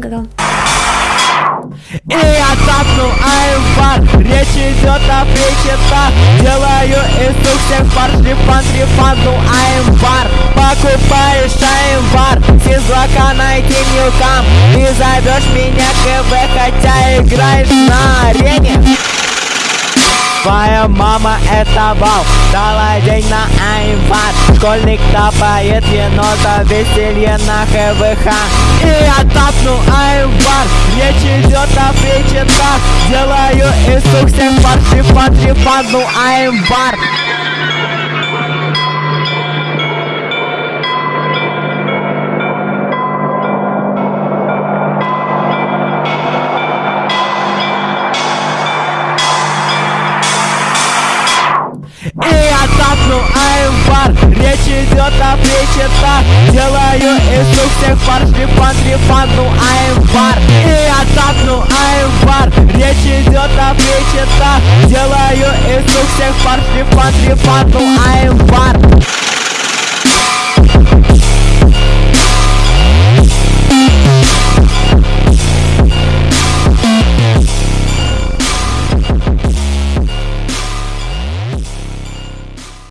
Готов. И я тапну аймбар Речь идет о причетах. Делаю из рук всех пар Шлифан, трифан, ну аймбар Покупаешь аймбар Сизлака найти ньюкам И зовешь меня КВ Хотя играешь на Твоя мама это бал Дала день на аймбар Школьник тапает енота Веселье на ХВХ И я тапну аймбар Речь идет о причинах Делаю из всех пар ну аймбар аймбар Речь идет о причетах Делаю из рук всех пар Шлифан, трифан, ну аймбар И я тапну аймбар Речь идет о причетах Делаю из рук всех пар Шлифан, трифан, ну аймбар